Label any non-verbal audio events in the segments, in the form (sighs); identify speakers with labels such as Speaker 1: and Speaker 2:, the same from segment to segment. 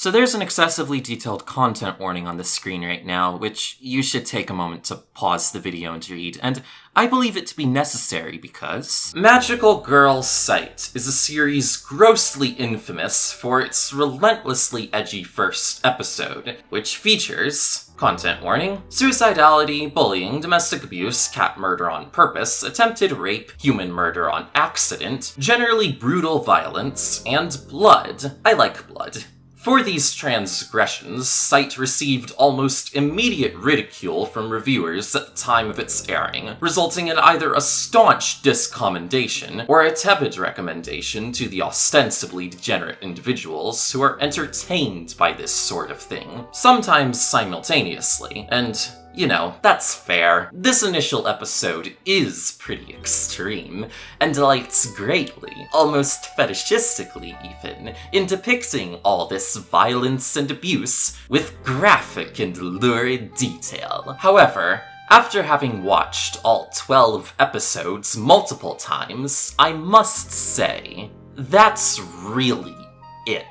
Speaker 1: So there's an excessively detailed content warning on the screen right now, which you should take a moment to pause the video and read, and I believe it to be necessary because... Magical Girl Site is a series grossly infamous for its relentlessly edgy first episode, which features Content warning. Suicidality, bullying, domestic abuse, cat murder on purpose, attempted rape, human murder on accident, generally brutal violence, and blood. I like blood. For these transgressions, Site received almost immediate ridicule from reviewers at the time of its airing, resulting in either a staunch discommendation or a tepid recommendation to the ostensibly degenerate individuals who are entertained by this sort of thing, sometimes simultaneously, and you know, that's fair. This initial episode is pretty extreme, and delights greatly, almost fetishistically even, in depicting all this violence and abuse with graphic and lurid detail. However, after having watched all 12 episodes multiple times, I must say, that's really it.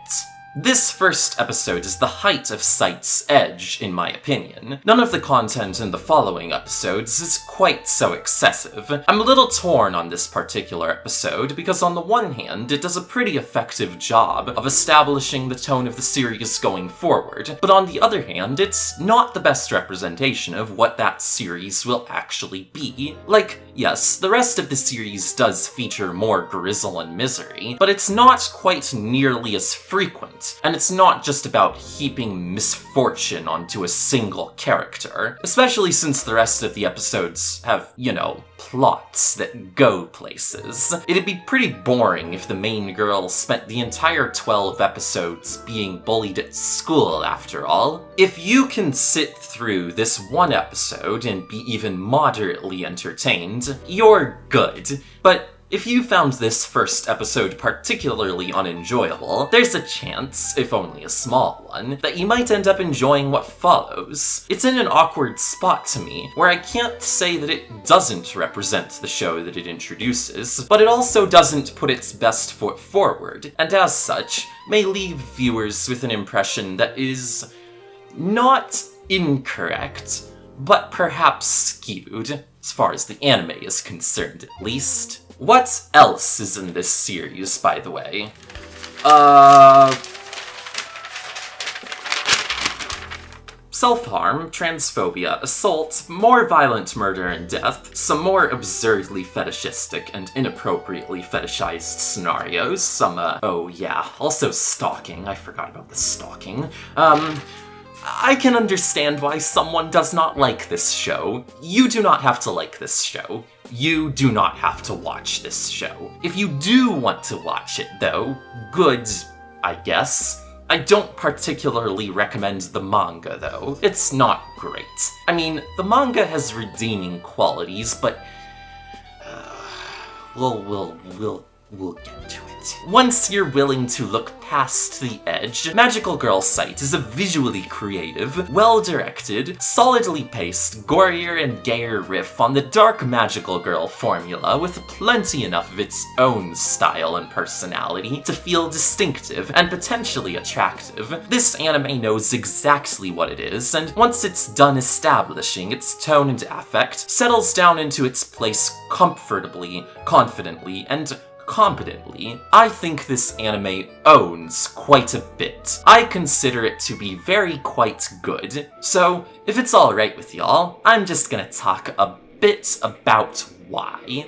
Speaker 1: This first episode is the height of Site's edge, in my opinion. None of the content in the following episodes is quite so excessive. I'm a little torn on this particular episode because on the one hand, it does a pretty effective job of establishing the tone of the series going forward, but on the other hand, it's not the best representation of what that series will actually be. Like, yes, the rest of the series does feature more grizzle and misery, but it's not quite nearly as frequent and it's not just about heaping misfortune onto a single character, especially since the rest of the episodes have, you know, plots that go places. It'd be pretty boring if the main girl spent the entire 12 episodes being bullied at school, after all. If you can sit through this one episode and be even moderately entertained, you're good. But if you found this first episode particularly unenjoyable, there's a chance, if only a small one, that you might end up enjoying what follows. It's in an awkward spot to me, where I can't say that it doesn't represent the show that it introduces, but it also doesn't put its best foot forward, and as such, may leave viewers with an impression that is not incorrect, but perhaps skewed, as far as the anime is concerned at least. What else is in this series, by the way? Uh... Self-harm, transphobia, assault, more violent murder and death, some more absurdly fetishistic and inappropriately fetishized scenarios, some, uh, oh yeah, also stalking, I forgot about the stalking, um, I can understand why someone does not like this show. You do not have to like this show you do not have to watch this show. If you do want to watch it, though, good, I guess. I don't particularly recommend the manga, though. It's not great. I mean, the manga has redeeming qualities, but... Uh, we'll, we'll, we'll, we'll get to it. Once you're willing to look past the edge, Magical Girl Site is a visually creative, well-directed, solidly paced, gorier and gayer riff on the dark Magical Girl formula with plenty enough of its own style and personality to feel distinctive and potentially attractive. This anime knows exactly what it is, and once it's done establishing its tone and affect, settles down into its place comfortably, confidently, and competently, I think this anime owns quite a bit. I consider it to be very quite good. So, if it's alright with y'all, I'm just gonna talk a bit about why.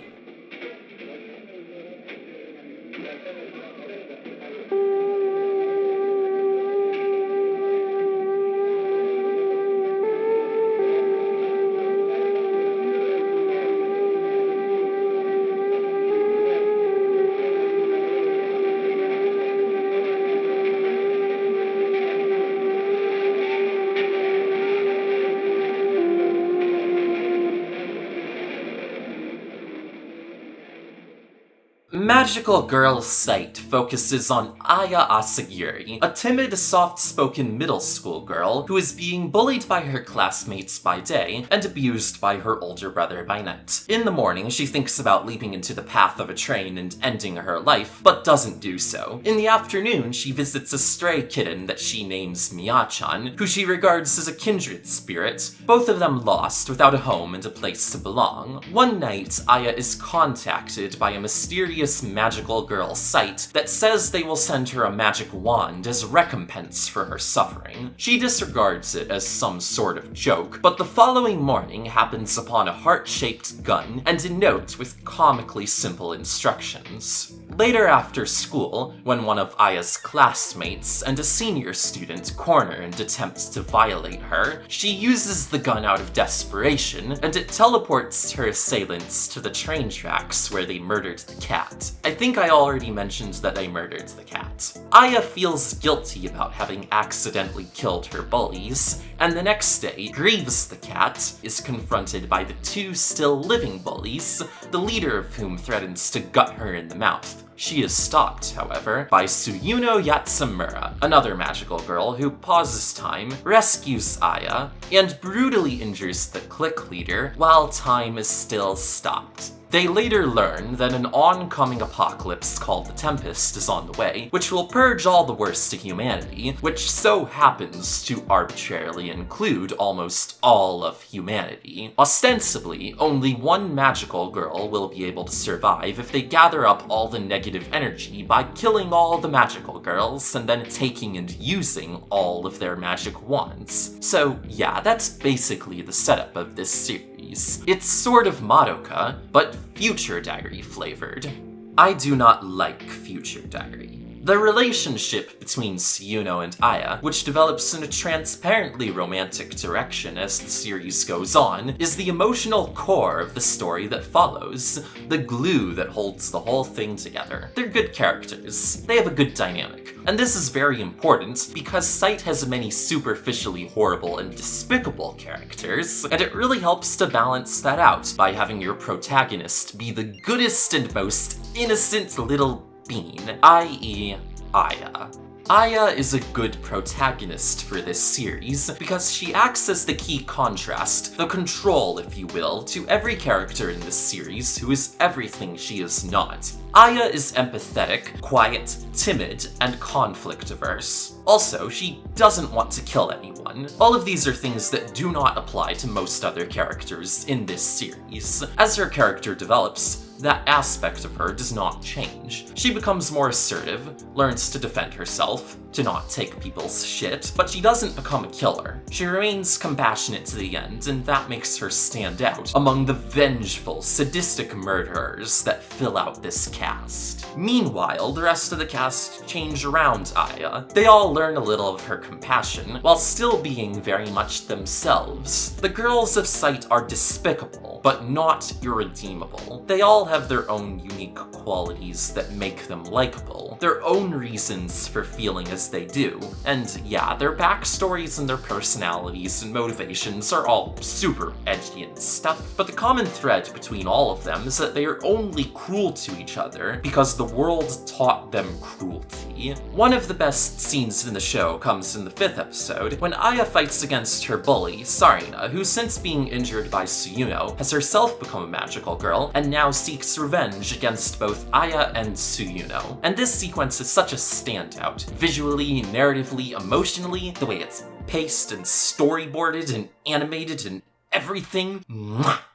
Speaker 1: Magical Girl site focuses on Aya Asagiri, a timid, soft-spoken middle school girl who is being bullied by her classmates by day and abused by her older brother by night. In the morning, she thinks about leaping into the path of a train and ending her life, but doesn't do so. In the afternoon, she visits a stray kitten that she names Miyachan, who she regards as a kindred spirit, both of them lost without a home and a place to belong. One night, Aya is contacted by a mysterious magical girl Site that says they will send her a magic wand as recompense for her suffering. She disregards it as some sort of joke, but the following morning happens upon a heart-shaped gun and a note with comically simple instructions. Later after school, when one of Aya's classmates and a senior student corner and attempts to violate her, she uses the gun out of desperation, and it teleports her assailants to the train tracks where they murdered the cat. I think I already mentioned that I murdered the cat. Aya feels guilty about having accidentally killed her bullies, and the next day, grieves the cat is confronted by the two still living bullies, the leader of whom threatens to gut her in the mouth. She is stopped, however, by Tsuyuno Yatsumura, another magical girl who pauses time, rescues Aya, and brutally injures the clique leader while time is still stopped. They later learn that an oncoming apocalypse called the Tempest is on the way, which will purge all the worst of humanity, which so happens to arbitrarily include almost all of humanity. Ostensibly, only one magical girl will be able to survive if they gather up all the negative energy by killing all the magical girls and then taking and using all of their magic wands. So yeah, that's basically the setup of this series. It's sort of Madoka, but Future Diary flavored. I do not like Future Diary. The relationship between Tsuyuno and Aya, which develops in a transparently romantic direction as the series goes on, is the emotional core of the story that follows, the glue that holds the whole thing together. They're good characters, they have a good dynamic, and this is very important because Site has many superficially horrible and despicable characters, and it really helps to balance that out by having your protagonist be the goodest and most innocent little being, i.e. Aya. Aya is a good protagonist for this series because she acts as the key contrast, the control, if you will, to every character in this series who is everything she is not. Aya is empathetic, quiet, timid, and conflict-averse. Also, she doesn't want to kill anyone. All of these are things that do not apply to most other characters in this series. As her character develops, that aspect of her does not change. She becomes more assertive, learns to defend herself, to not take people's shit, but she doesn't become a killer. She remains compassionate to the end, and that makes her stand out among the vengeful, sadistic murderers that fill out this cast. Meanwhile, the rest of the cast change around Aya. They all learn a little of her compassion, while still being very much themselves. The girls of Site are despicable, but not irredeemable. They all have their own unique qualities that make them likable, their own reasons for feeling as they do. And yeah, their backstories and their personalities and motivations are all super edgy and stuff, but the common thread between all of them is that they are only cruel to each other because the world taught them cruelty. One of the best scenes in the show comes in the fifth episode, when Aya fights against her bully, Sarina, who since being injured by Tsuyuno, has herself become a magical girl, and now seeks revenge against both Aya and Tsuyuno. And this sequence is such a standout, visually, narratively, emotionally, the way it's paced and storyboarded and animated and everything.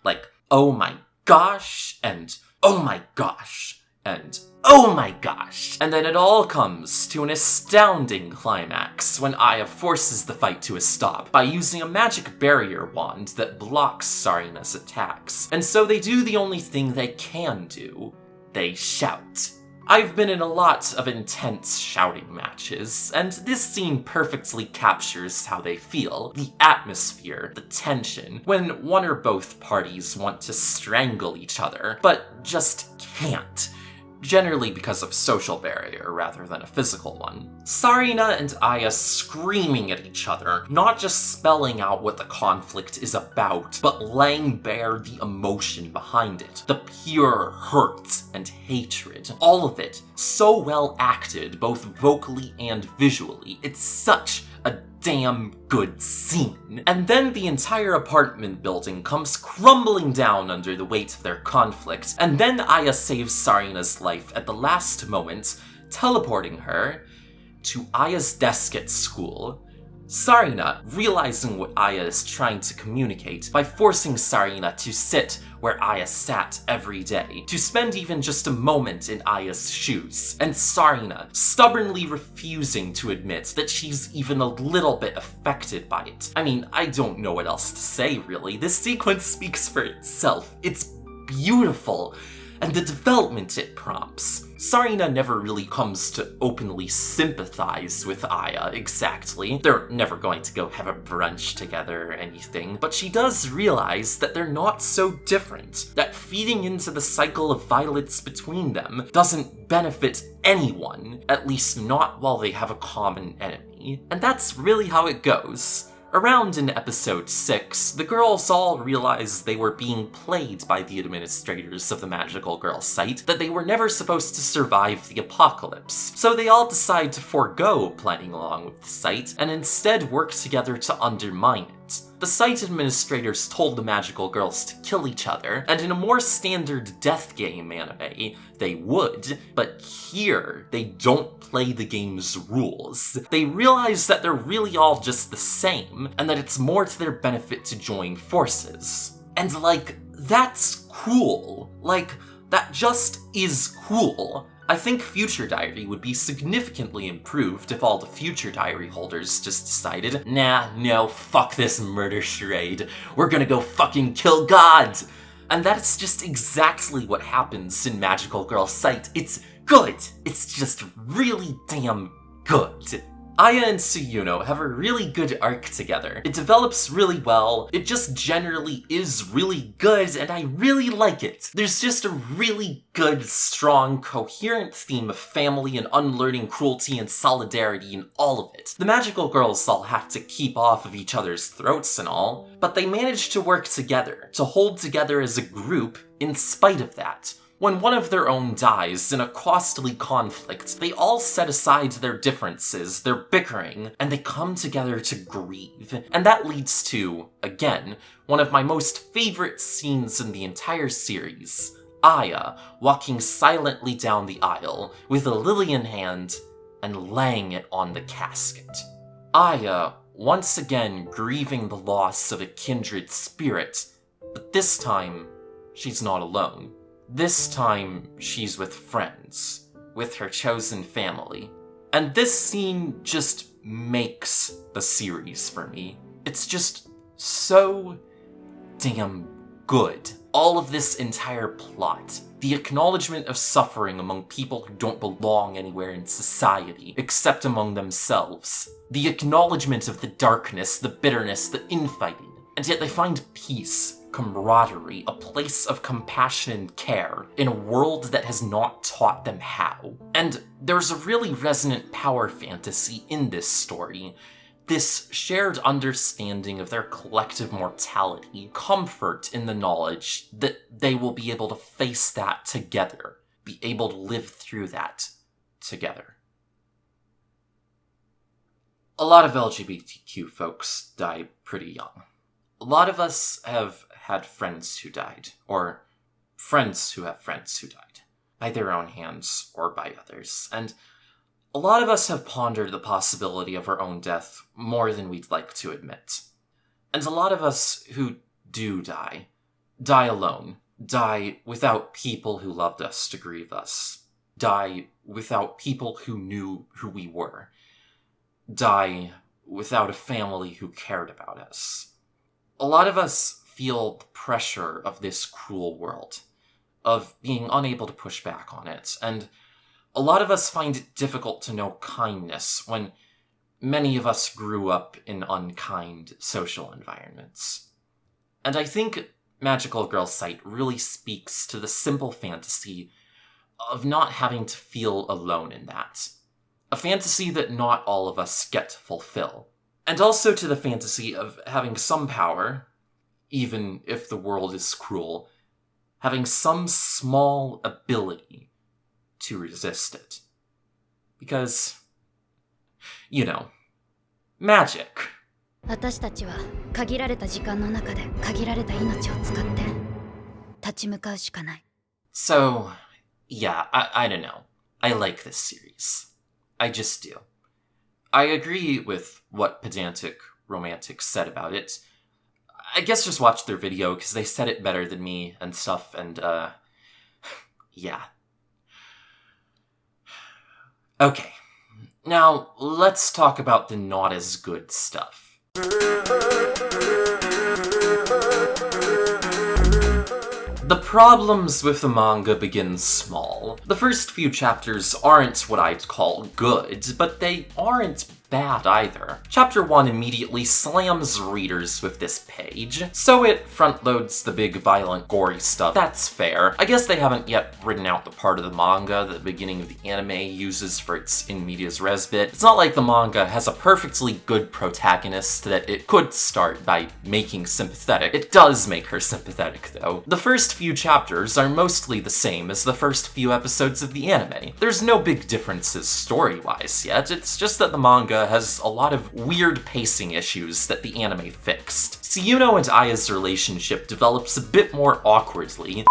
Speaker 1: Like, oh my gosh, and oh my gosh, and oh my gosh! And then it all comes to an astounding climax when Aya forces the fight to a stop by using a magic barrier wand that blocks Sarina's attacks. And so they do the only thing they can do. They shout. I've been in a lot of intense shouting matches, and this scene perfectly captures how they feel. The atmosphere, the tension, when one or both parties want to strangle each other, but just can't generally because of social barrier rather than a physical one. Sarina and Aya screaming at each other, not just spelling out what the conflict is about, but laying bare the emotion behind it. The pure hurt and hatred. All of it so well acted, both vocally and visually. It's such a damn good scene. And then the entire apartment building comes crumbling down under the weight of their conflict, and then Aya saves Sarina's life at the last moment, teleporting her to Aya's desk at school, Sarina, realizing what Aya is trying to communicate by forcing Sarina to sit where Aya sat every day, to spend even just a moment in Aya's shoes, and Sarina stubbornly refusing to admit that she's even a little bit affected by it. I mean, I don't know what else to say really, this sequence speaks for itself. It's beautiful, and the development it prompts. Sarina never really comes to openly sympathize with Aya, exactly. They're never going to go have a brunch together or anything, but she does realize that they're not so different, that feeding into the cycle of violence between them doesn't benefit anyone, at least not while they have a common enemy. And that's really how it goes. Around in episode 6, the girls all realized they were being played by the administrators of the Magical Girl site, that they were never supposed to survive the apocalypse. So they all decide to forego playing along with the site, and instead work together to undermine it. The site administrators told the magical girls to kill each other, and in a more standard death game anime, they would, but here, they don't play the game's rules. They realize that they're really all just the same, and that it's more to their benefit to join forces. And like, that's cool. Like, that just is cool. I think Future Diary would be significantly improved if all the Future Diary holders just decided, nah, no, fuck this murder charade. We're gonna go fucking kill gods! And that's just exactly what happens in Magical Girl Site. It's good! It's just really damn good. Aya and Tsuyuno have a really good arc together. It develops really well, it just generally is really good, and I really like it. There's just a really good, strong, coherent theme of family and unlearning cruelty and solidarity in all of it. The magical girls all have to keep off of each other's throats and all, but they manage to work together, to hold together as a group in spite of that. When one of their own dies in a costly conflict, they all set aside their differences, their bickering, and they come together to grieve. And that leads to, again, one of my most favorite scenes in the entire series. Aya walking silently down the aisle with a lily in hand and laying it on the casket. Aya once again grieving the loss of a kindred spirit, but this time she's not alone. This time, she's with friends, with her chosen family. And this scene just makes the series for me. It's just so damn good. All of this entire plot, the acknowledgement of suffering among people who don't belong anywhere in society, except among themselves, the acknowledgement of the darkness, the bitterness, the infighting, and yet they find peace camaraderie, a place of compassion and care in a world that has not taught them how. And there's a really resonant power fantasy in this story. This shared understanding of their collective mortality, comfort in the knowledge that they will be able to face that together, be able to live through that together. A lot of LGBTQ folks die pretty young. A lot of us have had friends who died, or friends who have friends who died, by their own hands or by others. And a lot of us have pondered the possibility of our own death more than we'd like to admit. And a lot of us who do die, die alone, die without people who loved us to grieve us, die without people who knew who we were, die without a family who cared about us. A lot of us feel the pressure of this cruel world, of being unable to push back on it. And a lot of us find it difficult to know kindness when many of us grew up in unkind social environments. And I think Magical Girl Site really speaks to the simple fantasy of not having to feel alone in that. A fantasy that not all of us get to fulfill. And also to the fantasy of having some power, even if the world is cruel, having some small ability to resist it. Because, you know, magic.
Speaker 2: 私たちは限られた時間の中で限られた命を使って立ち向かうしかない
Speaker 1: So, yeah, I, I don't know. I like this series. I just do. I agree with what Pedantic Romantic said about it. I guess just watch their video because they said it better than me and stuff, and uh. (sighs) Yeah. Okay. Now, let's talk about the not as good stuff. The problems with the manga begin small. The first few chapters aren't what I'd call good, but they aren't bad either. Chapter 1 immediately slams readers with this page, so it front-loads the big violent gory stuff. That's fair. I guess they haven't yet written out the part of the manga that the beginning of the anime uses for its in medias res bit. It's not like the manga has a perfectly good protagonist that it could start by making sympathetic. It does make her sympathetic though. The first few chapters are mostly the same as the first few episodes of the anime. There's no big differences story-wise yet, it's just that the manga has a lot of weird pacing issues that the anime fixed. Tsuyuno and Aya's relationship develops a bit more awkwardly,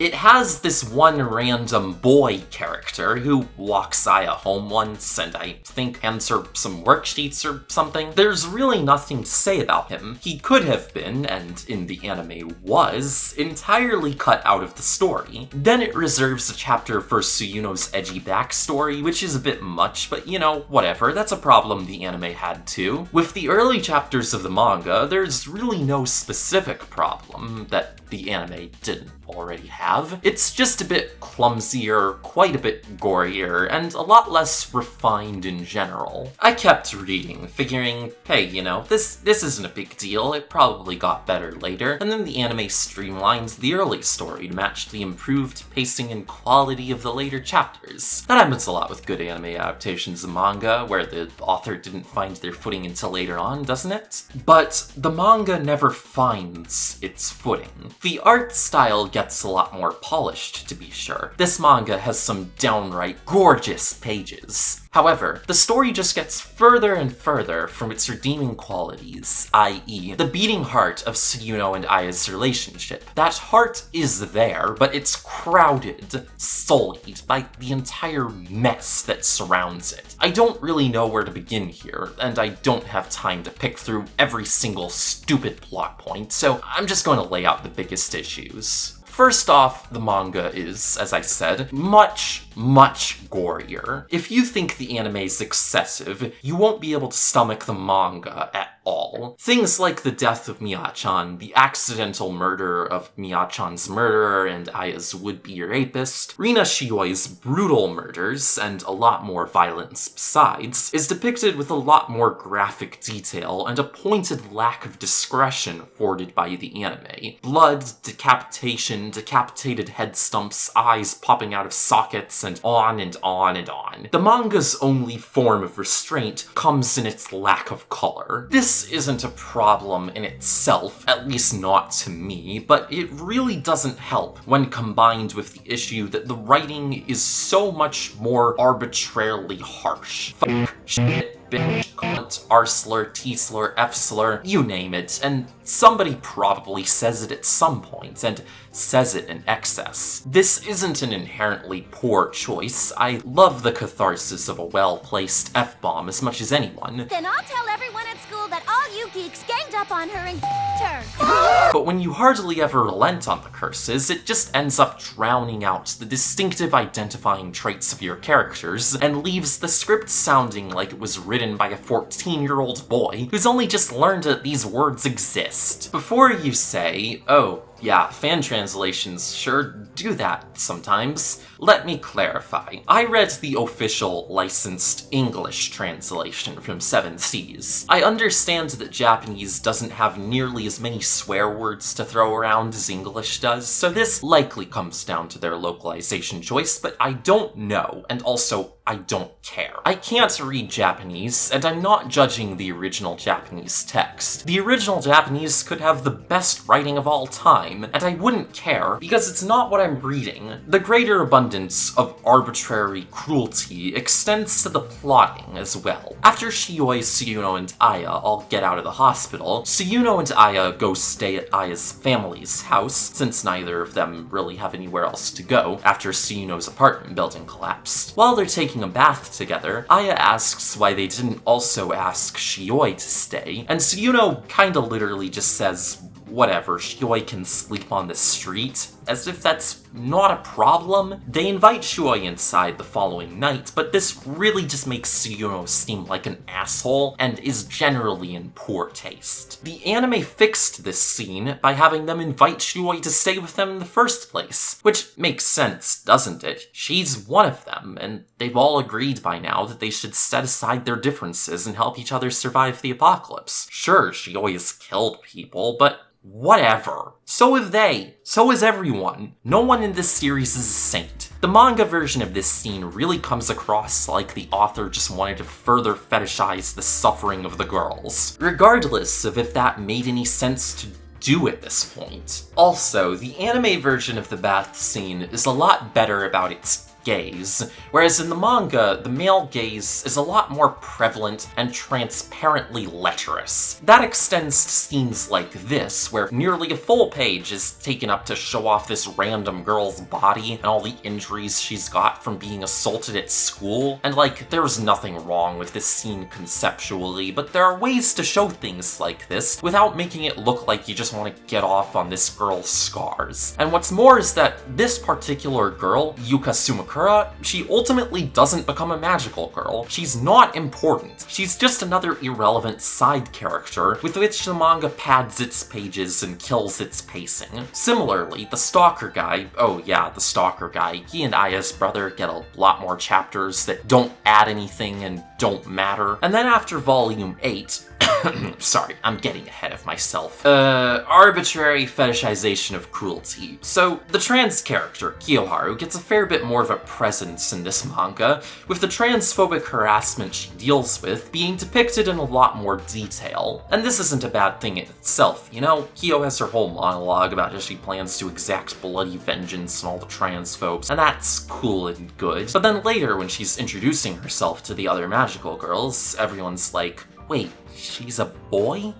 Speaker 1: it has this one random boy character who walks Aya home once and I think hands her some worksheets or something. There's really nothing to say about him. He could have been, and in the anime was, entirely cut out of the story. Then it reserves a chapter for Tsuyuno's edgy backstory, which is a bit much, but you know, whatever, that's a problem the anime had too. With the early chapters of the manga, there's really no specific problem that the anime didn't already have. It's just a bit clumsier, quite a bit gorier, and a lot less refined in general. I kept reading, figuring, hey, you know, this, this isn't a big deal, it probably got better later, and then the anime streamlines the early story to match the improved pacing and quality of the later chapters. That happens a lot with good anime adaptations of manga, where the author didn't find their footing until later on, doesn't it? But the manga never finds its footing. The art style gets a lot more polished, to be sure. This manga has some downright gorgeous pages. However, the story just gets further and further from its redeeming qualities, i.e., the beating heart of Tsuyuno and Aya's relationship. That heart is there, but it's crowded, sullied by the entire mess that surrounds it. I don't really know where to begin here, and I don't have time to pick through every single stupid plot point, so I'm just going to lay out the biggest issues. First off, the manga is, as I said, much, much gorier. If you think the anime's excessive, you won't be able to stomach the manga at all. Things like the death of Mia-chan, the accidental murder of Mia-chan's murderer and Aya's would-be rapist, Rina Shioi's brutal murders, and a lot more violence besides, is depicted with a lot more graphic detail and a pointed lack of discretion afforded by the anime. Blood, decapitation, decapitated head stumps, eyes popping out of sockets, and on and on and on. The manga's only form of restraint comes in its lack of color. This isn't a problem in itself, at least not to me, but it really doesn't help when combined with the issue that the writing is so much more arbitrarily harsh. Fuck, shit, bitch, cunt, R slur, T slur, F slur, you name it, and somebody probably says it at some point, and says it in excess. This isn't an inherently poor choice. I love the catharsis of a well-placed F-bomb as much as anyone.
Speaker 3: Then I'll tell everyone school that all you geeks ganged up on her and her.
Speaker 1: But when you hardly ever relent on the curses, it just ends up drowning out the distinctive identifying traits of your characters and leaves the script sounding like it was written by a 14-year-old boy who's only just learned that these words exist. Before you say, oh, yeah, fan translations sure do that sometimes. Let me clarify. I read the official licensed English translation from Seven Seas. I understand that Japanese doesn't have nearly as many swear words to throw around as English does, so this likely comes down to their localization choice, but I don't know, and also I don't care. I can't read Japanese, and I'm not judging the original Japanese text. The original Japanese could have the best writing of all time, and I wouldn't care, because it's not what I'm reading. The greater abundance of arbitrary cruelty extends to the plotting as well. After Shioi, Tsuyuno, and Aya all get out of the hospital, Tsuyuno and Aya go stay at Aya's family's house, since neither of them really have anywhere else to go after Tsuyuno's apartment building collapsed. While they're taking a bath together, Aya asks why they didn't also ask Shioi to stay, and Tsuyuno kinda literally just says, whatever, Shioi can sleep on the street, as if that's not a problem. They invite Shioi inside the following night, but this really just makes Tsuyuno seem like an asshole and is generally in poor taste. The anime fixed this scene by having them invite Shioi to stay with them in the first place, which makes sense, doesn't it? She's one of them, and they've all agreed by now that they should set aside their differences and help each other survive the apocalypse. Sure, she always killed people, but Whatever. So have they. So has everyone. No one in this series is a saint. The manga version of this scene really comes across like the author just wanted to further fetishize the suffering of the girls, regardless of if that made any sense to do at this point. Also, the anime version of the bath scene is a lot better about its gaze, whereas in the manga, the male gaze is a lot more prevalent and transparently lecherous. That extends to scenes like this, where nearly a full page is taken up to show off this random girl's body and all the injuries she's got from being assaulted at school, and like, there's nothing wrong with this scene conceptually, but there are ways to show things like this without making it look like you just want to get off on this girl's scars. And what's more is that this particular girl, Yuka Sumakura, she ultimately doesn't become a magical girl. She's not important. She's just another irrelevant side character with which the manga pads its pages and kills its pacing. Similarly, the Stalker guy, oh yeah, the Stalker guy, he and Aya's brother get a lot more chapters that don't add anything and don't matter. And then after volume 8, (coughs) Sorry, I'm getting ahead of myself. Uh, arbitrary fetishization of cruelty. So, the trans character, Kiyoharu, gets a fair bit more of a presence in this manga, with the transphobic harassment she deals with being depicted in a lot more detail. And this isn't a bad thing in itself, you know? Kyo has her whole monologue about how she plans to exact bloody vengeance on all the transphobes, and that's cool and good. But then later, when she's introducing herself to the other magical girls, everyone's like, wait, she's a boy?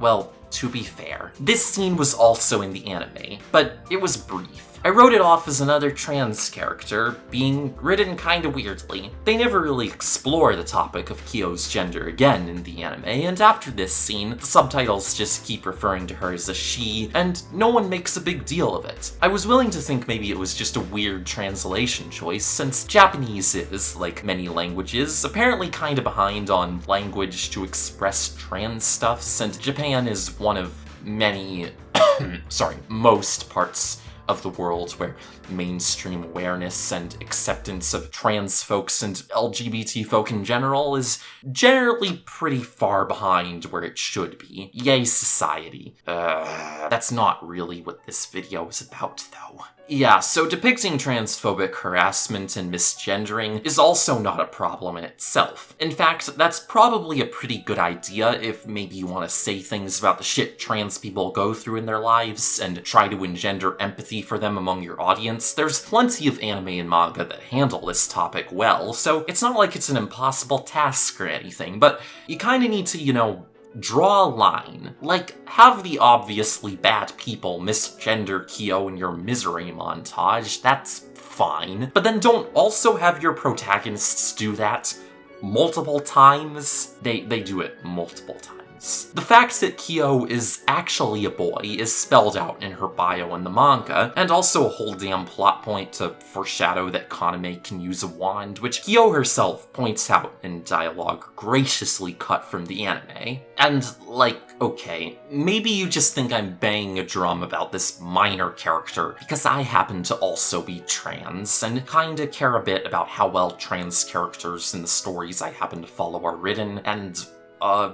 Speaker 1: Well, to be fair, this scene was also in the anime, but it was brief. I wrote it off as another trans character, being written kinda weirdly. They never really explore the topic of Kyo's gender again in the anime, and after this scene, the subtitles just keep referring to her as a she, and no one makes a big deal of it. I was willing to think maybe it was just a weird translation choice, since Japanese is, like many languages, apparently kinda behind on language to express trans stuff, since Japan is one of many, (coughs) sorry, most parts of the world where mainstream awareness and acceptance of trans folks and LGBT folk in general is generally pretty far behind where it should be. Yay, society. Uh, that's not really what this video is about, though. Yeah, so depicting transphobic harassment and misgendering is also not a problem in itself. In fact, that's probably a pretty good idea if maybe you want to say things about the shit trans people go through in their lives and try to engender empathy for them among your audience. There's plenty of anime and manga that handle this topic well, so it's not like it's an impossible task or anything, but you kinda need to, you know, draw a line. Like, have the obviously bad people misgender Kyo in your misery montage, that's fine. But then don't also have your protagonists do that multiple times. They, they do it multiple times. The fact that Kyo is actually a boy is spelled out in her bio in the manga, and also a whole damn plot point to foreshadow that Kaname can use a wand, which Kyo herself points out in dialogue graciously cut from the anime. And, like, okay, maybe you just think I'm banging a drum about this minor character because I happen to also be trans and kinda care a bit about how well trans characters in the stories I happen to follow are written, and, uh,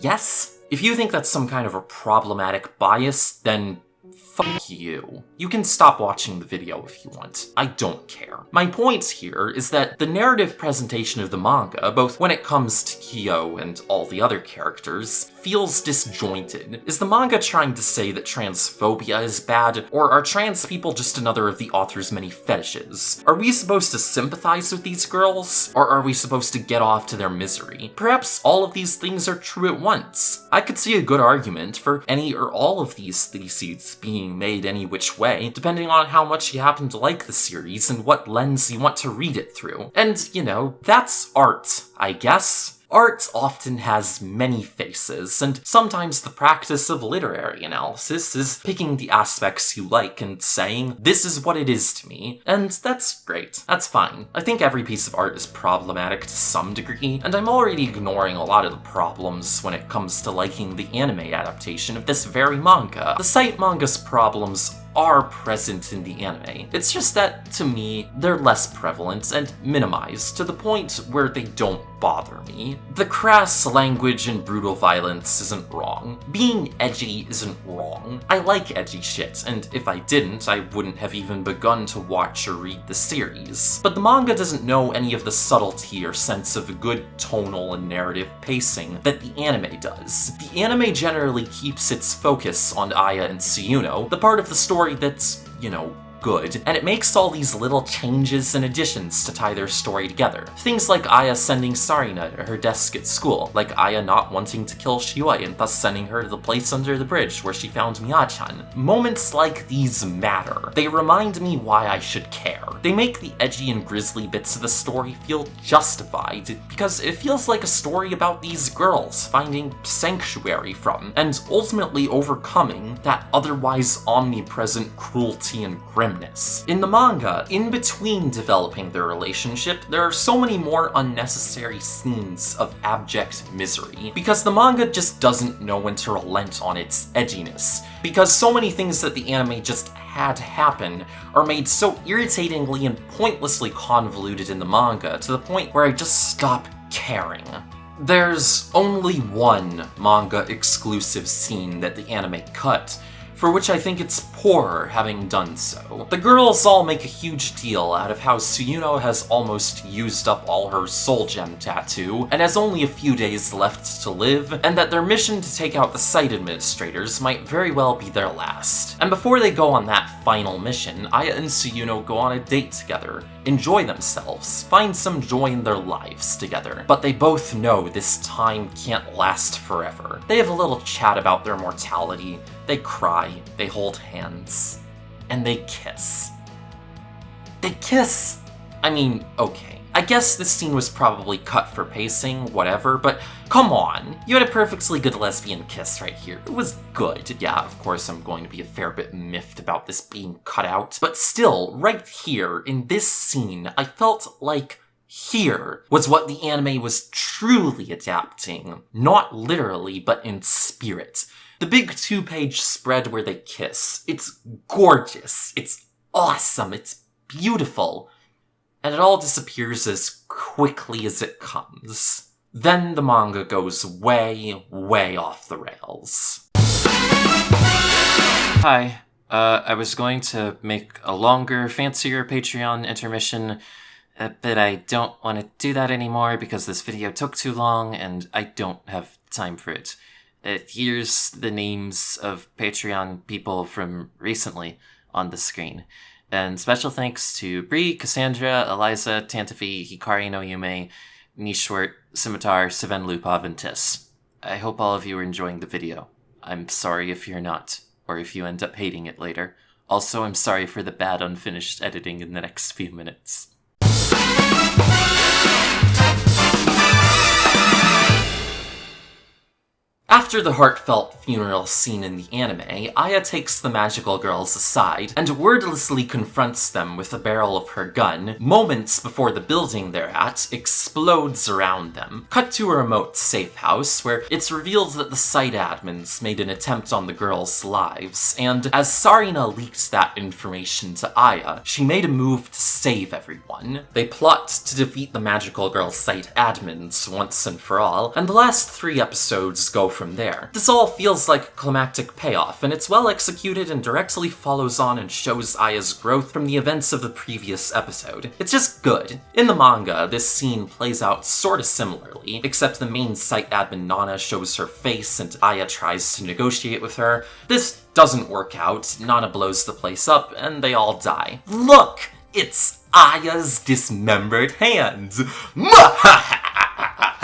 Speaker 1: yes? If you think that's some kind of a problematic bias, then Fuck you. You can stop watching the video if you want. I don't care. My point here is that the narrative presentation of the manga, both when it comes to Kyo and all the other characters, feels disjointed. Is the manga trying to say that transphobia is bad, or are trans people just another of the author's many fetishes? Are we supposed to sympathize with these girls, or are we supposed to get off to their misery? Perhaps all of these things are true at once. I could see a good argument for any or all of these theses being made any which way, depending on how much you happen to like the series and what lens you want to read it through. And, you know, that's art, I guess. Art often has many faces, and sometimes the practice of literary analysis is picking the aspects you like and saying, this is what it is to me, and that's great. That's fine. I think every piece of art is problematic to some degree, and I'm already ignoring a lot of the problems when it comes to liking the anime adaptation of this very manga. The site manga's problems are present in the anime. It's just that, to me, they're less prevalent and minimized to the point where they don't bother me. The crass language and brutal violence isn't wrong. Being edgy isn't wrong. I like edgy shit, and if I didn't, I wouldn't have even begun to watch or read the series. But the manga doesn't know any of the subtlety or sense of good tonal and narrative pacing that the anime does. The anime generally keeps its focus on Aya and Tsuyuno, the part of the story that's, you know, good, and it makes all these little changes and additions to tie their story together. Things like Aya sending Sarina to her desk at school, like Aya not wanting to kill Shioi and thus sending her to the place under the bridge where she found Mia-chan. Moments like these matter. They remind me why I should care. They make the edgy and grisly bits of the story feel justified, because it feels like a story about these girls finding sanctuary from, and ultimately overcoming that otherwise omnipresent cruelty and grimness. In the manga, in between developing their relationship, there are so many more unnecessary scenes of abject misery, because the manga just doesn't know when to relent on its edginess, because so many things that the anime just had happen are made so irritatingly and pointlessly convoluted in the manga to the point where I just stop caring. There's only one manga exclusive scene that the anime cut, for which I think it's poor having done so. The girls all make a huge deal out of how Tsuyuno has almost used up all her soul gem tattoo, and has only a few days left to live, and that their mission to take out the site administrators might very well be their last. And before they go on that final mission, Aya and Tsuyuno go on a date together, enjoy themselves, find some joy in their lives together. But they both know this time can't last forever. They have a little chat about their mortality, they cry, they hold hands, and they kiss. They kiss! I mean, okay. I guess this scene was probably cut for pacing, whatever, but come on. You had a perfectly good lesbian kiss right here. It was good. Yeah, of course I'm going to be a fair bit miffed about this being cut out, but still, right here, in this scene, I felt like here was what the anime was truly adapting. Not literally, but in spirit. The big two-page spread where they kiss. It's gorgeous. It's awesome. It's beautiful. And it all disappears as quickly as it comes. Then the manga goes way, way off the rails. Hi. Uh, I was going to make a longer, fancier Patreon intermission, uh, but I don't want to do that anymore because this video took too long and I don't have time for it. Uh, here's the names of Patreon people from recently on the screen. And special thanks to Bree, Cassandra, Eliza, Tantafi, Hikari no Yume, Nishwart, Scimitar, Seven Lupov, and Tiss. I hope all of you are enjoying the video. I'm sorry if you're not, or if you end up hating it later. Also, I'm sorry for the bad unfinished editing in the next few minutes. After the heartfelt funeral scene in the anime, Aya takes the magical girls aside and wordlessly confronts them with the barrel of her gun moments before the building they're at explodes around them. Cut to a remote safe house where it's revealed that the site admins made an attempt on the girls' lives, and as Sarina leaked that information to Aya, she made a move to save everyone. They plot to defeat the magical girl site admins once and for all, and the last three episodes go from there. This all feels like a climactic payoff, and it's well executed and directly follows on and shows Aya's growth from the events of the previous episode. It's just good. In the manga, this scene plays out sorta similarly, except the main site admin Nana shows her face and Aya tries to negotiate with her. This doesn't work out, Nana blows the place up, and they all die. Look! It's Aya's dismembered hands! (laughs)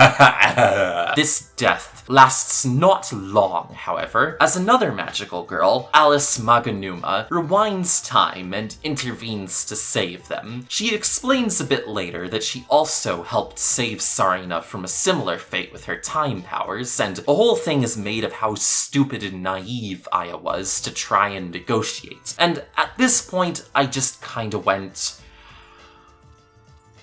Speaker 1: (laughs) this death lasts not long, however, as another magical girl, Alice Maganuma, rewinds time and intervenes to save them. She explains a bit later that she also helped save Sarina from a similar fate with her time powers, and the whole thing is made of how stupid and naive Aya was to try and negotiate. And at this point, I just kinda went,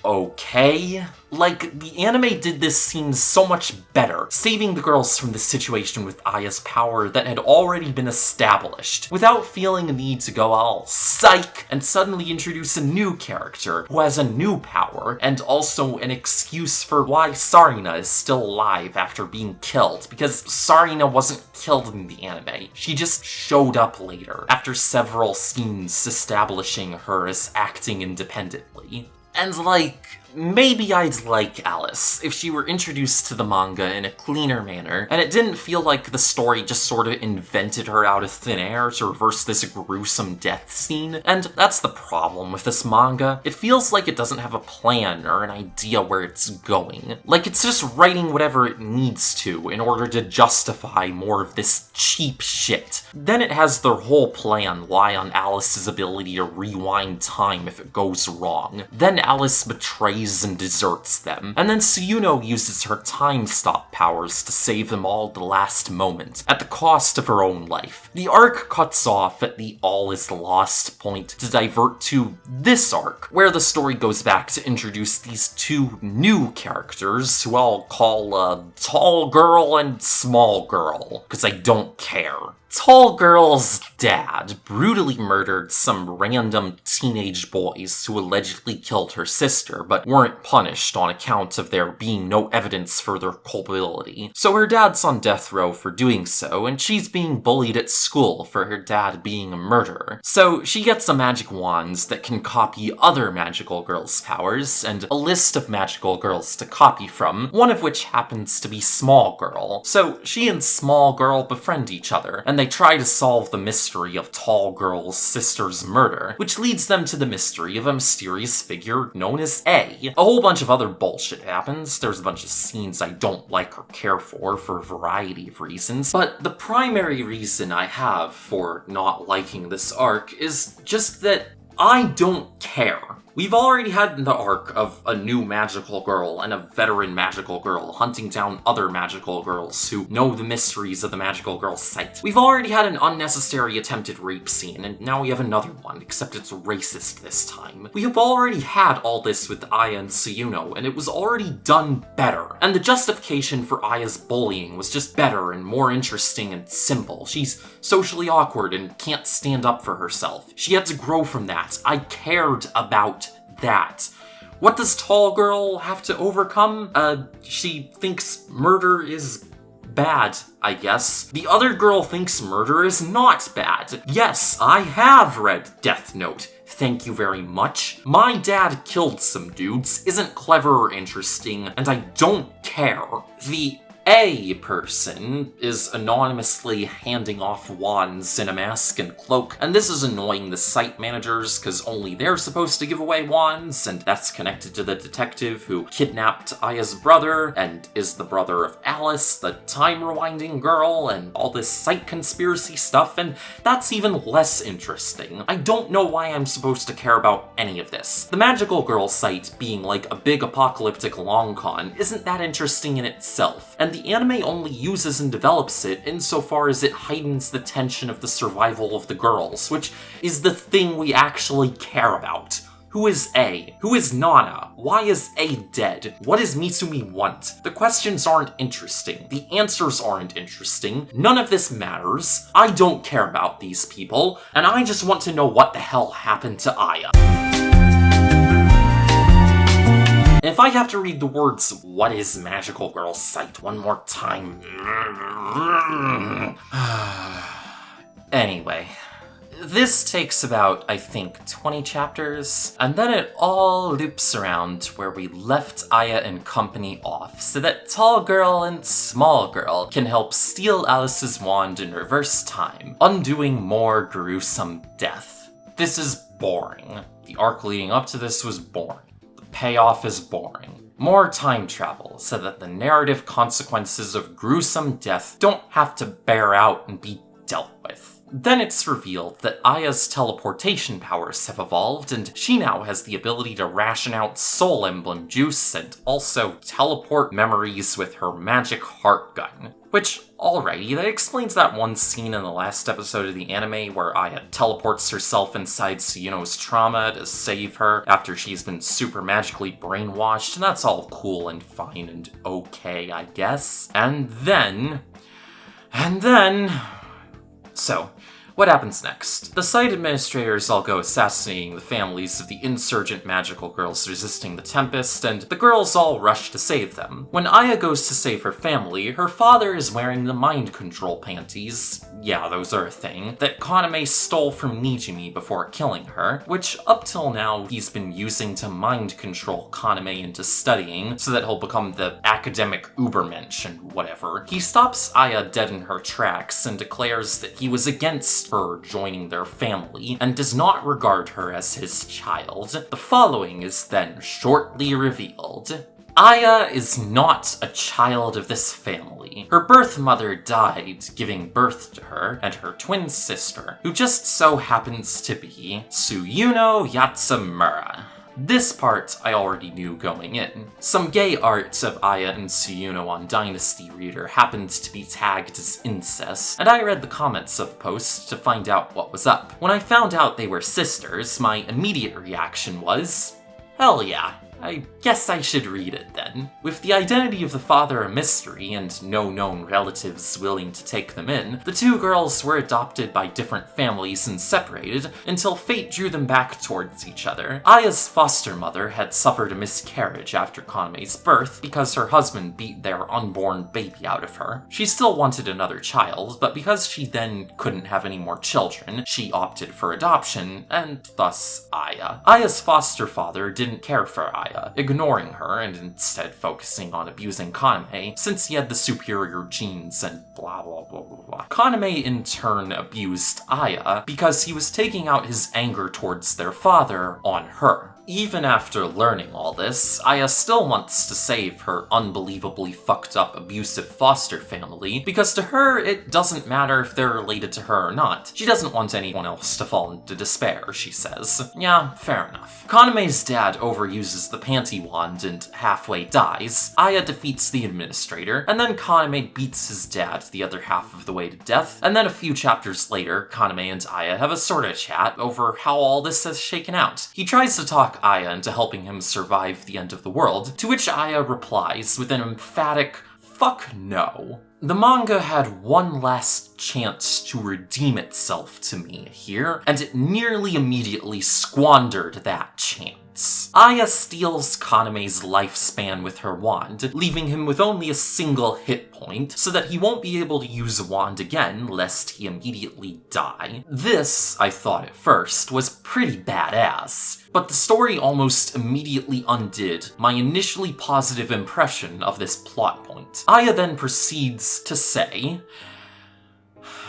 Speaker 1: okay? Like, the anime did this scene so much better, saving the girls from the situation with Aya's power that had already been established, without feeling a need to go all psych and suddenly introduce a new character who has a new power, and also an excuse for why Sarina is still alive after being killed, because Sarina wasn't killed in the anime. She just showed up later, after several scenes establishing her as acting independently. And like, maybe I'd like Alice if she were introduced to the manga in a cleaner manner, and it didn't feel like the story just sort of invented her out of thin air to reverse this gruesome death scene. And that's the problem with this manga. It feels like it doesn't have a plan or an idea where it's going. Like it's just writing whatever it needs to in order to justify more of this cheap shit. Then it has their whole plan lie on Alice's ability to rewind time if it goes wrong. Then Alice betrays and deserts them, and then Tsuyuno uses her time stop powers to save them all at the last moment, at the cost of her own life. The arc cuts off at the all is lost point to divert to this arc, where the story goes back to introduce these two new characters who I'll call uh, Tall Girl and Small Girl, because I don't care. Tall Girl's dad brutally murdered some random teenage boys who allegedly killed her sister, but weren't punished on account of there being no evidence for their culpability. So her dad's on death row for doing so, and she's being bullied at school for her dad being a murderer. So she gets a magic wand that can copy other magical girls' powers, and a list of magical girls to copy from, one of which happens to be Small Girl. So she and Small Girl befriend each other, and they try to solve the mystery of Tall Girl's sister's murder, which leads them to the mystery of a mysterious figure known as A. A whole bunch of other bullshit happens. There's a bunch of scenes I don't like or care for for a variety of reasons, but the primary reason I have for not liking this arc is just that I don't care. We've already had the arc of a new magical girl and a veteran magical girl hunting down other magical girls who know the mysteries of the magical girl site. We've already had an unnecessary attempted rape scene, and now we have another one, except it's racist this time. We have already had all this with Aya and Tsuyuno, and it was already done better. And the justification for Aya's bullying was just better and more interesting and simple. She's socially awkward and can't stand up for herself. She had to grow from that. I cared about that. What does Tall Girl have to overcome? Uh, she thinks murder is bad, I guess. The other girl thinks murder is not bad. Yes, I have read Death Note. Thank you very much. My dad killed some dudes, isn't clever or interesting, and I don't care. The a person is anonymously handing off wands in a mask and cloak, and this is annoying the site managers because only they're supposed to give away wands, and that's connected to the detective who kidnapped Aya's brother and is the brother of Alice, the time rewinding girl, and all this site conspiracy stuff, and that's even less interesting. I don't know why I'm supposed to care about any of this. The magical girl site being like a big apocalyptic long con isn't that interesting in itself, and the the anime only uses and develops it insofar as it heightens the tension of the survival of the girls, which is the thing we actually care about. Who is A? Who is Nana? Why is A dead? What does Mitsumi want? The questions aren't interesting. The answers aren't interesting. None of this matters. I don't care about these people, and I just want to know what the hell happened to Aya. If I have to read the words, what is Magical Girl Site one more time. (sighs) anyway. This takes about, I think, 20 chapters, and then it all loops around where we left Aya and company off, so that Tall Girl and Small Girl can help steal Alice's wand in reverse time, undoing more gruesome death. This is boring. The arc leading up to this was boring. Payoff is boring. More time travel, so that the narrative consequences of gruesome death don't have to bear out and be dealt with. Then it's revealed that Aya's teleportation powers have evolved, and she now has the ability to ration out Soul Emblem juice and also teleport memories with her magic heart gun. Which, alrighty, that explains that one scene in the last episode of the anime where Aya teleports herself inside Tsuyuno's trauma to save her after she's been super magically brainwashed, and that's all cool and fine and okay, I guess. And then... And then... So, what happens next? The site administrators all go assassinating the families of the insurgent magical girls resisting the Tempest, and the girls all rush to save them. When Aya goes to save her family, her father is wearing the mind control panties, yeah, those are a thing, that Kaname stole from Nijimi before killing her, which up till now he's been using to mind control Kaname into studying so that he'll become the academic ubermensch and whatever. He stops Aya dead in her tracks and declares that he was against her joining their family, and does not regard her as his child. The following is then shortly revealed. Aya is not a child of this family. Her birth mother died giving birth to her and her twin sister, who just so happens to be Tsuyuno Yatsumura. This part I already knew going in. Some gay art of Aya and Tsuyuno on Dynasty Reader happened to be tagged as incest, and I read the comments of the post to find out what was up. When I found out they were sisters, my immediate reaction was, hell yeah, I guess I should read it then. With the identity of the father a mystery and no known relatives willing to take them in, the two girls were adopted by different families and separated until fate drew them back towards each other. Aya's foster mother had suffered a miscarriage after Kaname's birth because her husband beat their unborn baby out of her. She still wanted another child, but because she then couldn't have any more children, she opted for adoption, and thus Aya. Aya's foster father didn't care for Aya Aya, uh, ignoring her and instead focusing on abusing Kaname since he had the superior genes and blah blah blah blah blah. Kaname in turn abused Aya because he was taking out his anger towards their father on her. Even after learning all this, Aya still wants to save her unbelievably fucked up abusive foster family, because to her, it doesn't matter if they're related to her or not. She doesn't want anyone else to fall into despair, she says. Yeah, fair enough. Kaname's dad overuses the panty wand and halfway dies. Aya defeats the administrator, and then Kaname beats his dad the other half of the way to death, and then a few chapters later, Kaname and Aya have a sorta chat over how all this has shaken out. He tries to talk Aya into helping him survive the end of the world, to which Aya replies with an emphatic, fuck no. The manga had one last chance to redeem itself to me here, and it nearly immediately squandered that chance. Aya steals Kaname's lifespan with her wand, leaving him with only a single hit point, so that he won't be able to use a wand again lest he immediately die. This, I thought at first, was pretty badass, but the story almost immediately undid my initially positive impression of this plot point. Aya then proceeds to say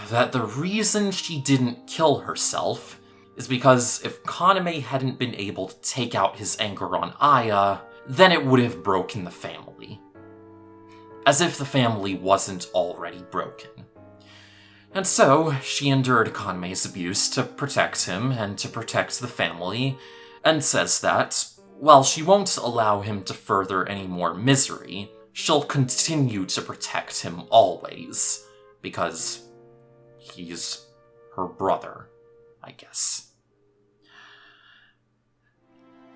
Speaker 1: that the reason she didn't kill herself is because if Kaname hadn't been able to take out his anger on Aya, then it would have broken the family. As if the family wasn't already broken. And so, she endured Kaname's abuse to protect him and to protect the family, and says that, while she won't allow him to further any more misery, she'll continue to protect him always, because he's her brother, I guess.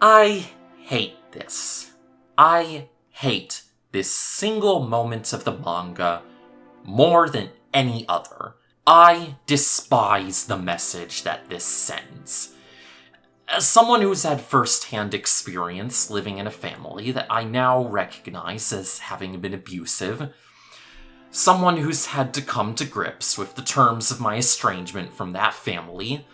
Speaker 1: I hate this. I hate this single moment of the manga more than any other. I despise the message that this sends. As someone who's had first-hand experience living in a family that I now recognize as having been abusive, someone who's had to come to grips with the terms of my estrangement from that family,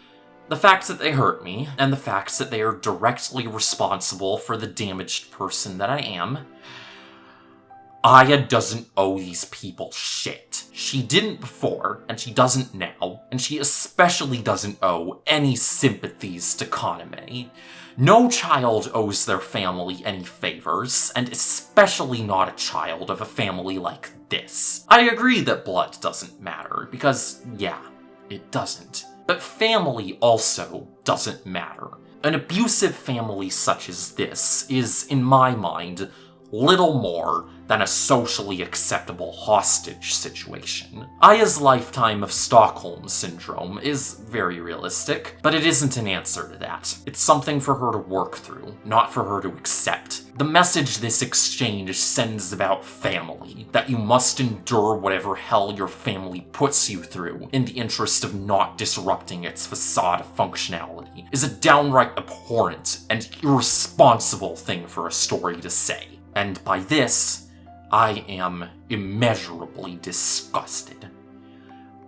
Speaker 1: the fact that they hurt me, and the fact that they are directly responsible for the damaged person that I am, Aya doesn't owe these people shit. She didn't before, and she doesn't now, and she especially doesn't owe any sympathies to Kaname. No child owes their family any favors, and especially not a child of a family like this. I agree that blood doesn't matter, because, yeah, it doesn't. But family also doesn't matter. An abusive family such as this is, in my mind, little more than a socially acceptable hostage situation. Aya's lifetime of Stockholm Syndrome is very realistic, but it isn't an answer to that. It's something for her to work through, not for her to accept. The message this exchange sends about family, that you must endure whatever hell your family puts you through in the interest of not disrupting its facade of functionality, is a downright abhorrent and irresponsible thing for a story to say. And by this, I am immeasurably disgusted.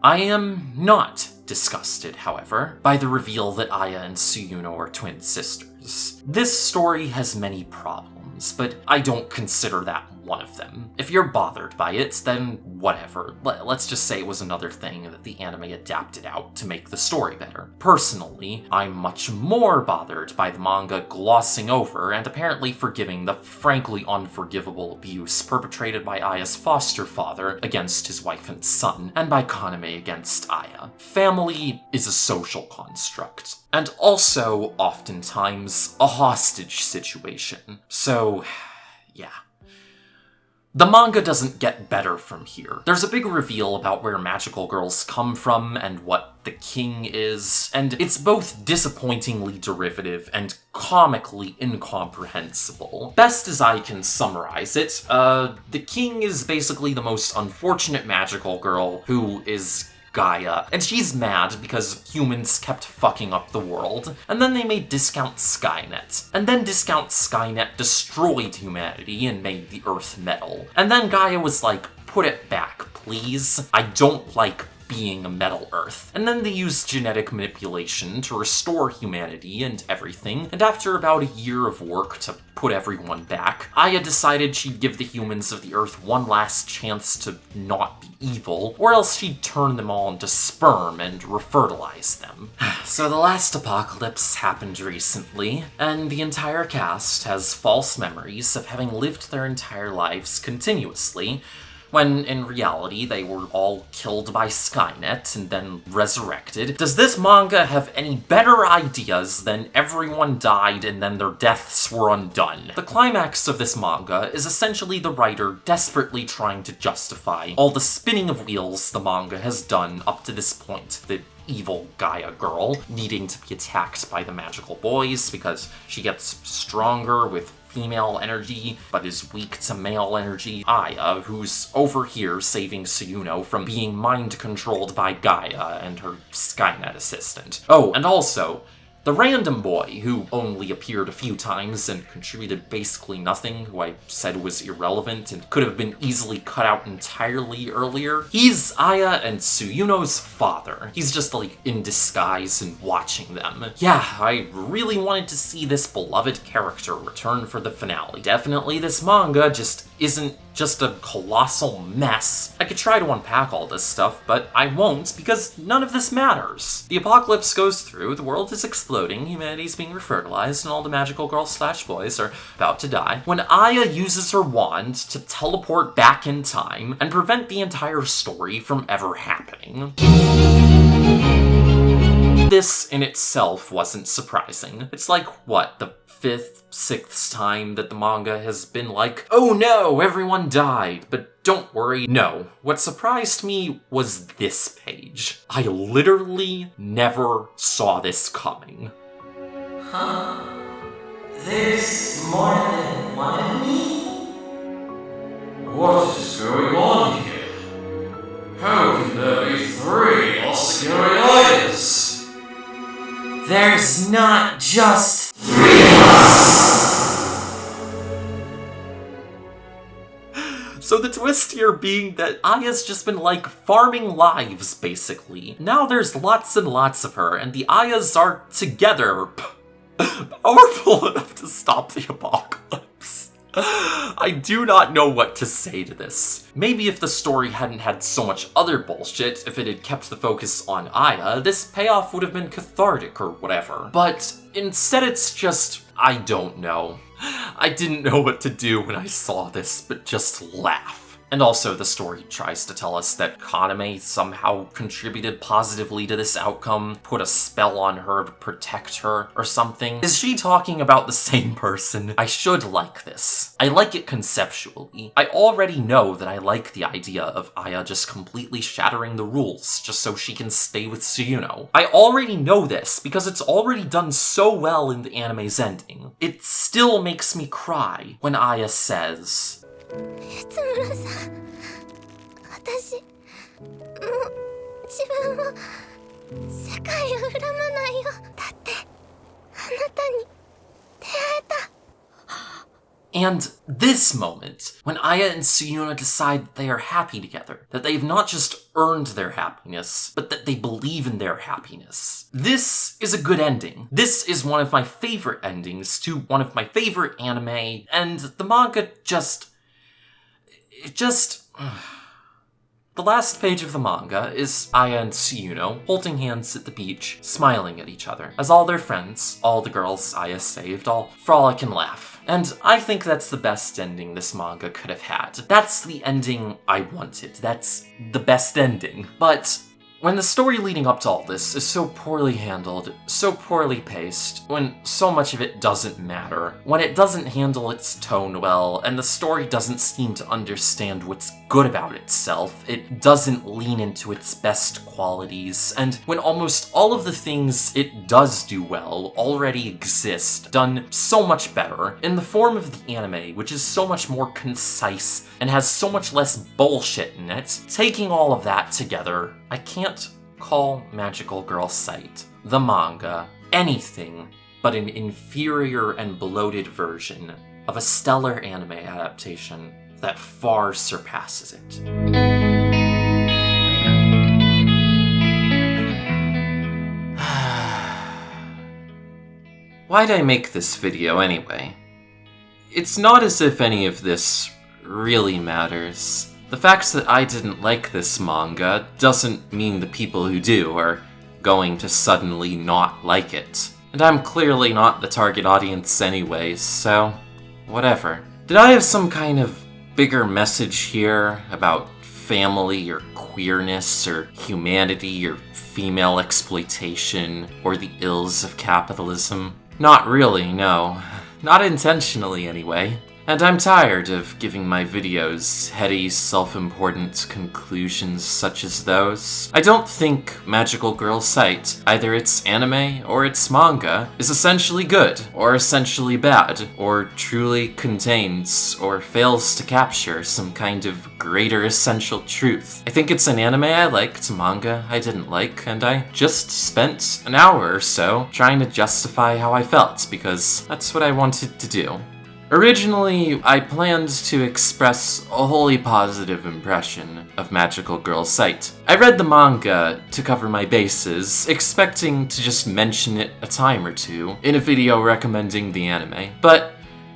Speaker 1: I am not disgusted, however, by the reveal that Aya and Tsuyuno are twin sisters. This story has many problems, but I don't consider that one of them. If you're bothered by it, then whatever. Let's just say it was another thing that the anime adapted out to make the story better. Personally, I'm much more bothered by the manga glossing over and apparently forgiving the frankly unforgivable abuse perpetrated by Aya's foster father against his wife and son, and by Kaname against Aya. Family is a social construct, and also, oftentimes, a hostage situation. So, (sighs) yeah. The manga doesn't get better from here. There's a big reveal about where magical girls come from and what the king is, and it's both disappointingly derivative and comically incomprehensible. Best as I can summarize it, uh, the king is basically the most unfortunate magical girl who is Gaia, and she's mad because humans kept fucking up the world, and then they made Discount Skynet, and then Discount Skynet destroyed humanity and made the Earth metal, and then Gaia was like, put it back, please. I don't like being a metal Earth. And then they used genetic manipulation to restore humanity and everything, and after about a year of work to put everyone back, Aya decided she'd give the humans of the Earth one last chance to not be evil, or else she'd turn them all into sperm and refertilize them. (sighs) so the last apocalypse happened recently, and the entire cast has false memories of having lived their entire lives continuously, when in reality they were all killed by Skynet and then resurrected. Does this manga have any better ideas than everyone died and then their deaths were undone? The climax of this manga is essentially the writer desperately trying to justify all the spinning of wheels the manga has done up to this point. The evil Gaia girl needing to be attacked by the magical boys because she gets stronger with female energy, but is weak to male energy. Aya, who's over here saving Tsuyuno from being mind-controlled by Gaia and her Skynet assistant. Oh, and also, the random boy, who only appeared a few times and contributed basically nothing, who I said was irrelevant and could have been easily cut out entirely earlier, he's Aya and Tsuyuno's father. He's just like in disguise and watching them. Yeah, I really wanted to see this beloved character return for the finale. Definitely this manga just isn't just a colossal mess. I could try to unpack all this stuff, but I won't because none of this matters. The apocalypse goes through, the world is exploding, humanity's being refertilized, and all the magical girls slash boys are about to die, when Aya uses her wand to teleport back in time and prevent the entire story from ever happening. This in itself wasn't surprising. It's like, what, the fifth, sixth time that the manga has been like, oh no, everyone died, but don't worry, no. What surprised me was this page. I literally never saw this coming. Huh. (gasps)
Speaker 4: There's more than one of me? What is going on There's not just three of us!
Speaker 1: So the twist here being that Aya's just been like farming lives, basically. Now there's lots and lots of her, and the Ayas are together. (laughs) Powerful enough to stop the apocalypse. (gasps) I do not know what to say to this. Maybe if the story hadn't had so much other bullshit, if it had kept the focus on Aya, this payoff would have been cathartic or whatever. But instead it's just, I don't know. (sighs) I didn't know what to do when I saw this, but just laugh. And also, the story tries to tell us that Kaname somehow contributed positively to this outcome, put a spell on her to protect her, or something. Is she talking about the (laughs) same person? I should like this. I like it conceptually. I already know that I like the idea of Aya just completely shattering the rules just so she can stay with Tsuyuno. I already know this because it's already done so well in the anime's ending. It still makes me cry when Aya says, and this moment, when Aya and Tsuyuno decide that they are happy together, that they've not just earned their happiness, but that they believe in their happiness. This is a good ending. This is one of my favorite endings to one of my favorite anime, and the manga just it just. (sighs) The last page of the manga is Aya and Tsuyuno holding hands at the beach, smiling at each other, as all their friends, all the girls Aya saved, all frolic and laugh. And I think that's the best ending this manga could have had. That's the ending I wanted. That's the best ending. But when the story leading up to all this is so poorly handled, so poorly paced, when so much of it doesn't matter, when it doesn't handle its tone well, and the story doesn't seem to understand what's good about itself, it doesn't lean into its best qualities, and when almost all of the things it does do well already exist, done so much better, in the form of the anime, which is so much more concise and has so much less bullshit in it, taking all of that together, I can't call Magical Girl Site, the manga, anything but an inferior and bloated version of a stellar anime adaptation that far surpasses it. (sighs) Why'd I make this video anyway? It's not as if any of this really matters. The fact that I didn't like this manga doesn't mean the people who do are going to suddenly not like it. And I'm clearly not the target audience anyways, so whatever. Did I have some kind of bigger message here about family or queerness or humanity or female exploitation or the ills of capitalism? Not really, no. Not intentionally, anyway. And I'm tired of giving my videos heady, self-important conclusions such as those. I don't think Magical Girl Site, either its anime or its manga, is essentially good, or essentially bad, or truly contains or fails to capture some kind of greater essential truth. I think it's an anime I liked, manga I didn't like, and I just spent an hour or so trying to justify how I felt, because that's what I wanted to do. Originally, I planned to express a wholly positive impression of Magical Girl Site. I read the manga to cover my bases, expecting to just mention it a time or two in a video recommending the anime, but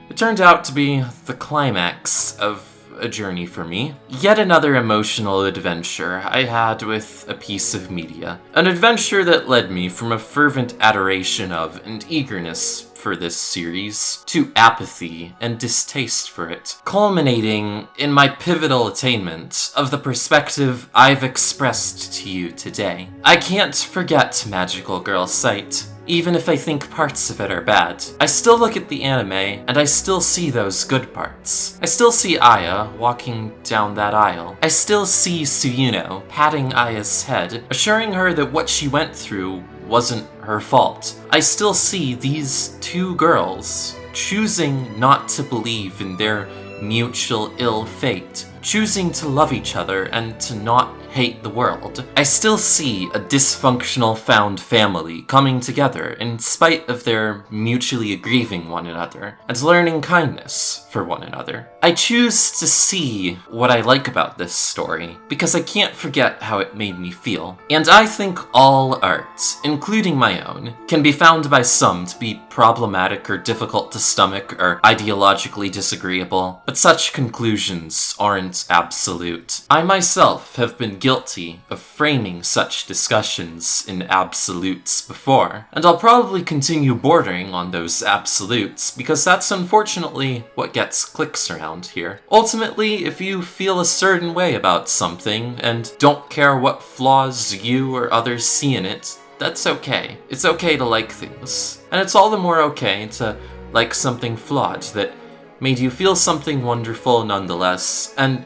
Speaker 1: it turned out to be the climax of a journey for me. Yet another emotional adventure I had with a piece of media. An adventure that led me from a fervent adoration of and eagerness for this series to apathy and distaste for it, culminating in my pivotal attainment of the perspective I've expressed to you today. I can't forget Magical Girl Site, even if I think parts of it are bad. I still look at the anime, and I still see those good parts. I still see Aya walking down that aisle. I still see Tsuyuno patting Aya's head, assuring her that what she went through wasn't her fault. I still see these two girls choosing not to believe in their mutual ill fate, choosing to love each other and to not hate the world. I still see a dysfunctional found family coming together in spite of their mutually aggrieving one another and learning kindness for one another. I choose to see what I like about this story because I can't forget how it made me feel. And I think all art, including my own, can be found by some to be problematic or difficult to stomach or ideologically disagreeable, but such conclusions aren't absolute. I myself have been guilty of framing such discussions in absolutes before, and I'll probably continue bordering on those absolutes because that's unfortunately what gets clicks around here. Ultimately, if you feel a certain way about something and don't care what flaws you or others see in it, that's okay. It's okay to like things. And it's all the more okay to like something flawed that made you feel something wonderful nonetheless, and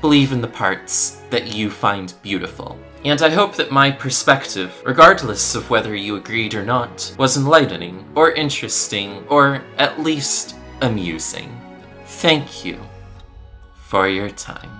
Speaker 1: believe in the parts that you find beautiful. And I hope that my perspective, regardless of whether you agreed or not, was enlightening, or interesting, or at least amusing. Thank you for your time.